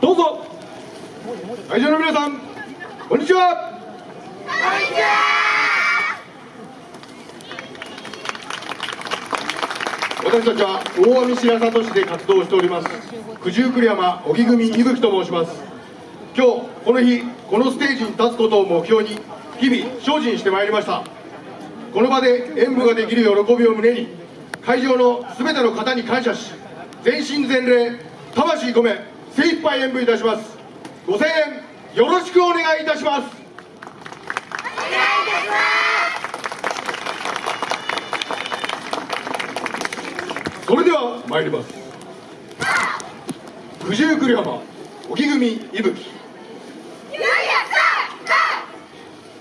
どうぞ。会場の皆さんこんにちは。私たちは大網白里市で活動しております九十九里山荻組伊吹と申します。今日この日このステージに立つことを目標に日々精進してまいりました。この場で演舞ができる喜びを胸に会場の全ての方に感謝し全身全霊魂込め精一杯演舞いたします。ご声援よろしくお願いいたします。それでは参ります。九十九里浜荻組伊吹。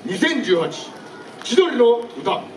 2018千鳥の歌。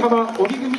浜荻組